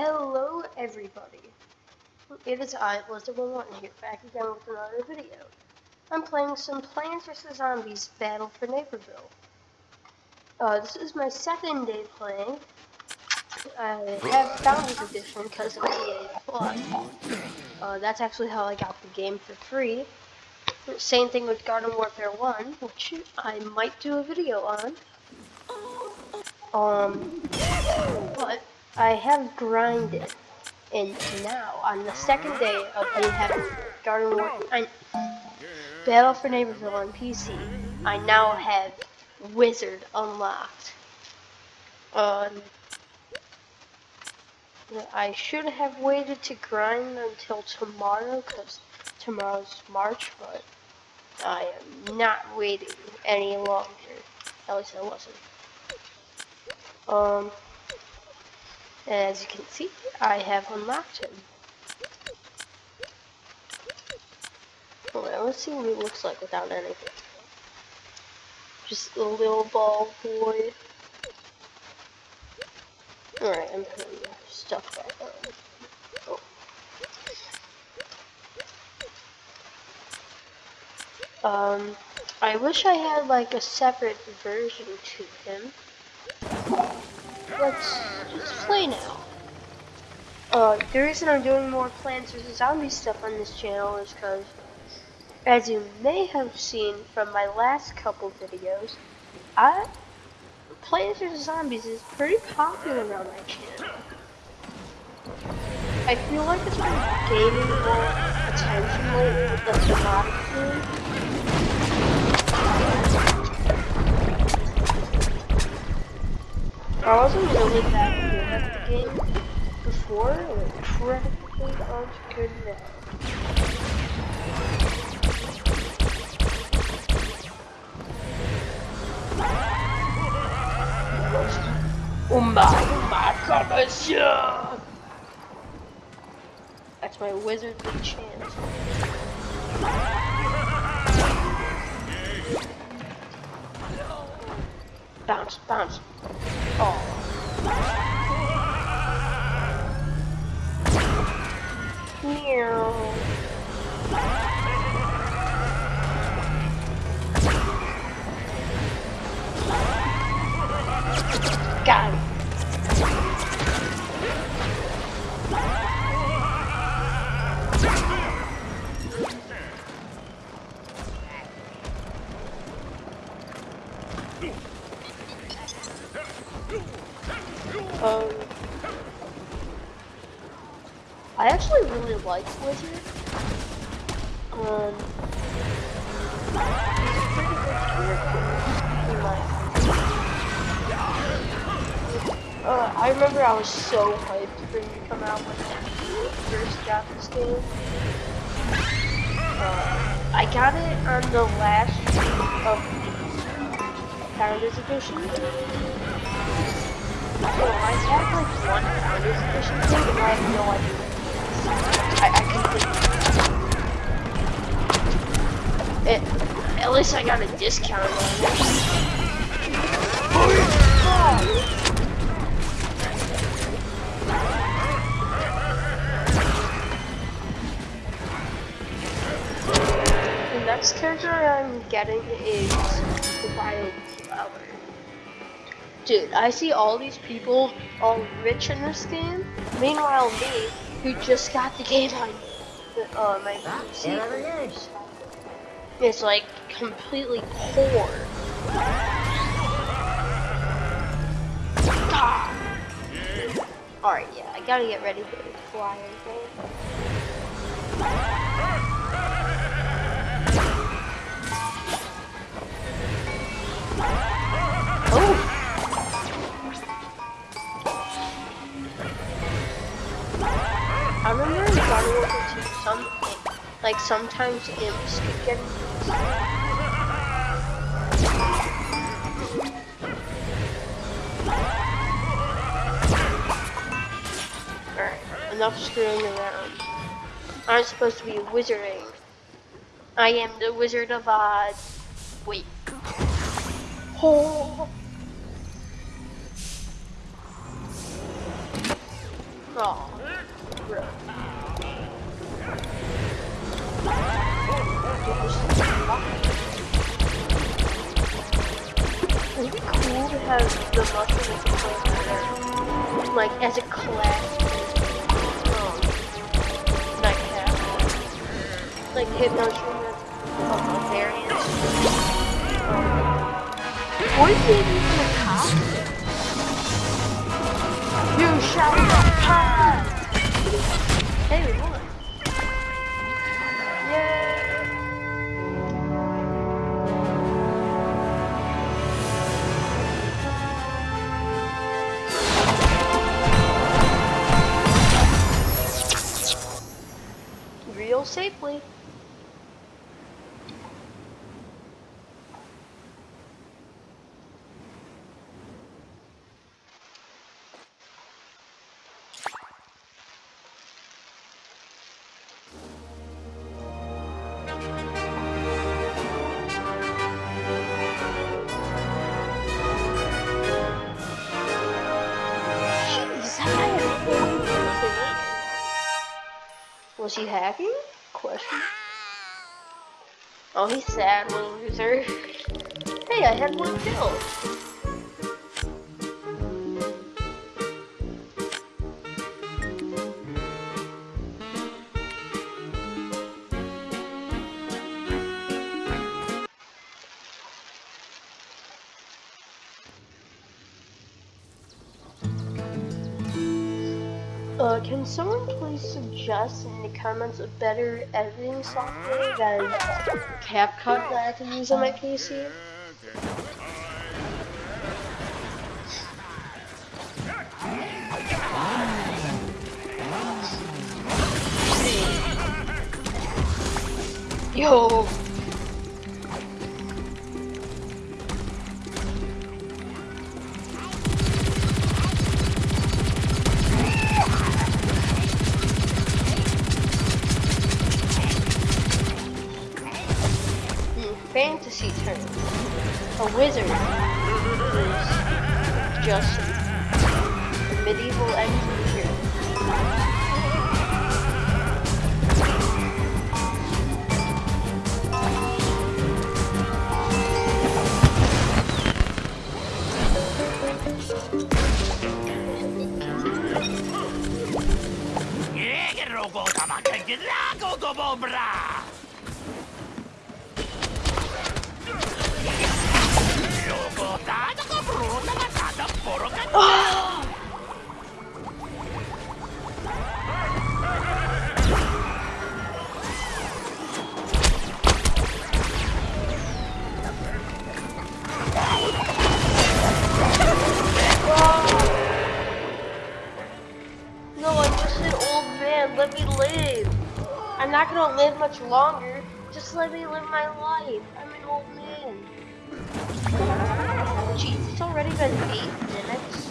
Hello everybody. It is I, Blizzard11 here, back again with another video. I'm playing some Plants vs. Zombies Battle for Neighborville. Uh, this is my second day playing. I have Founders Edition because of EA Plus. Uh, that's actually how I got the game for free. Same thing with Garden Warfare 1, which I might do a video on. Um, but I have grinded, and now on the second day of me having Garden War, I, Battle for Neighborville on PC, I now have Wizard unlocked. Um, I should have waited to grind until tomorrow, because tomorrow's March, but I am not waiting any longer. At least I wasn't. Um, as you can see, I have unlocked him. Well, let's see what he looks like without anything. Just a little ball boy. Alright, I'm putting stuff back on. Oh. Um, I wish I had like a separate version to him let's just play now. Uh, the reason I'm doing more Plants vs. Zombies stuff on this channel is because, as you may have seen from my last couple videos, I, Plants vs. Zombies is pretty popular on my channel. I feel like it's been gaining more attention lately with the thematic I wasn't really that good at the game before, and incredibly aren't good now. My, my god, monsieur! That's my wizardly chance. Bounce, bounce. Oh. Got him. Um, I actually really like Wizard. Um, uh, I remember I was so hyped for him to come out when I first got this game. Uh, I got it on the last of Founders Edition. Oh, I have like one and I have no idea. I, I completely. It, at least I got a discount on. The next character I'm getting is Wild Flower. Dude, I see all these people all rich in this game. Meanwhile, me, who just got the game on uh, my PC, is like completely poor. Ah. Alright, yeah, I gotta get ready for the flying thing. Like sometimes imps could get Alright, enough screwing around. I'm supposed to be wizarding. I am the Wizard of Oz. Wait. Oh. Oh, bro. It'd be cool to have the mushroom like as a class. Um, nightcap. Like hit mushroom as a variant. Um, or maybe even a costume. You shall not pass! Hey, Was he hacking? Question. Oh, he's sad, little loser. Hey, I had one kill. Can someone please suggest in the comments a better editing software than CapCut that I can use on my PC? Yo! Fantasy term. A wizard is just a medieval engineer. Rogo tamakan gilago much longer. Just let me live my life. I'm an old man. It's already been eight minutes.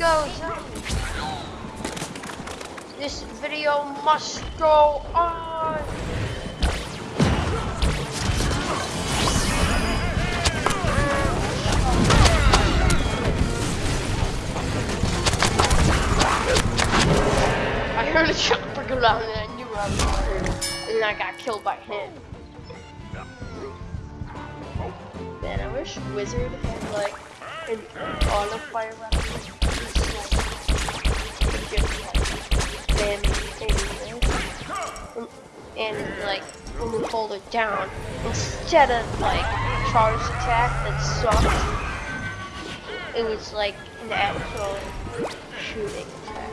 go. This video must go on. I heard a chopper go down and I knew I was screwed. And I got killed by him. Man, I wish Wizard had like an auto fire weapon. And, and like when you hold it down, instead of like charge attack that sucked, it was like an actual shooting attack.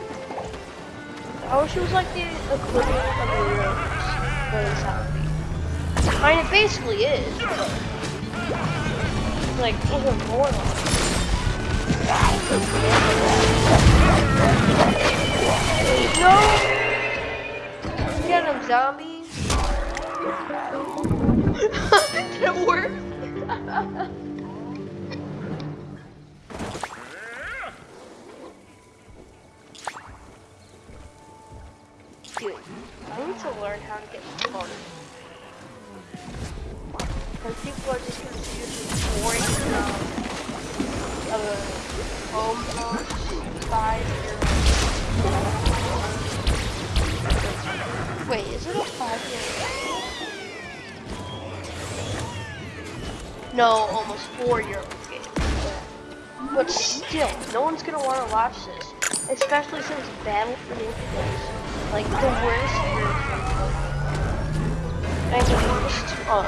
I wish it was like the equivalent of a rose zombie. I mean, it basically is, but like even more like. Zombies! Did it work? Dude, I need to learn how to get started. Because people are just gonna use this boring of a home five Wait, is it a five year No, almost four year old game. But still, no one's gonna wanna watch this. Especially since Battle for the is like the worst version the worst uh,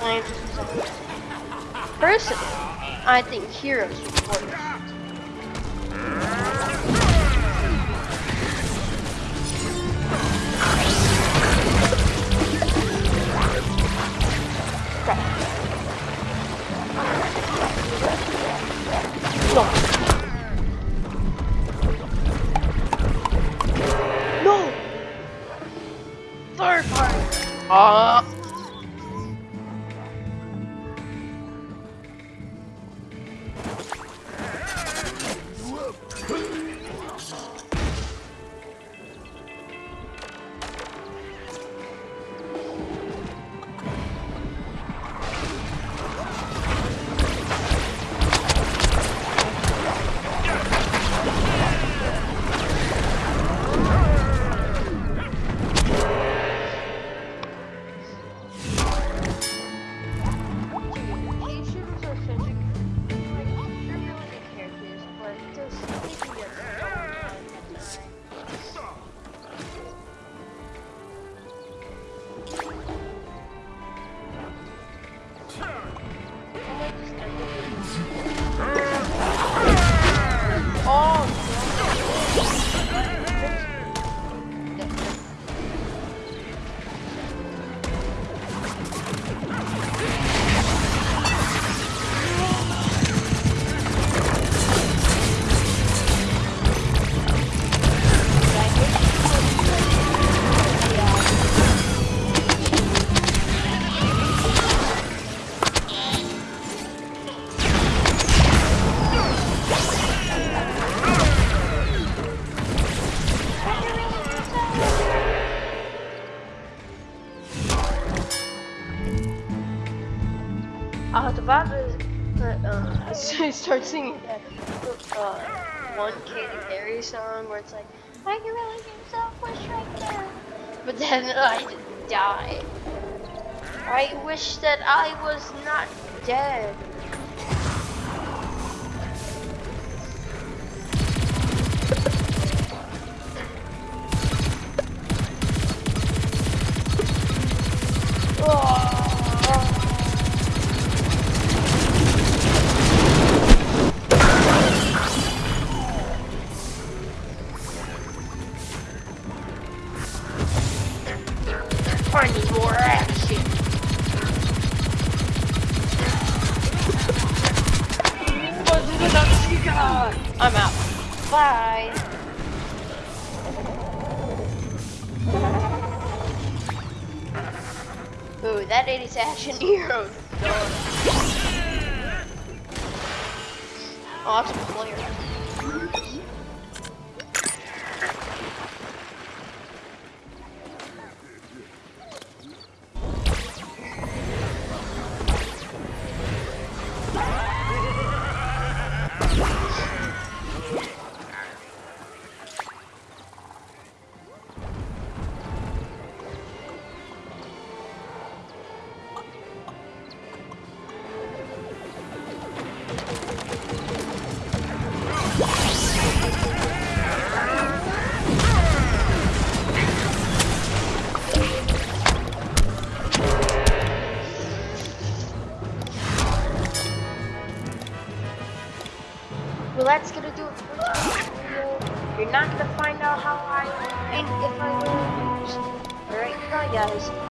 Plants vs. Personally, I think Heroes is worse. No. No. Third party. Ah. I was about to uh, start singing that uh, one Katy Perry song where it's like, I can really do selfish right now. But then I die. I wish that I was not dead. That 80s action hero. Oh, that's a player.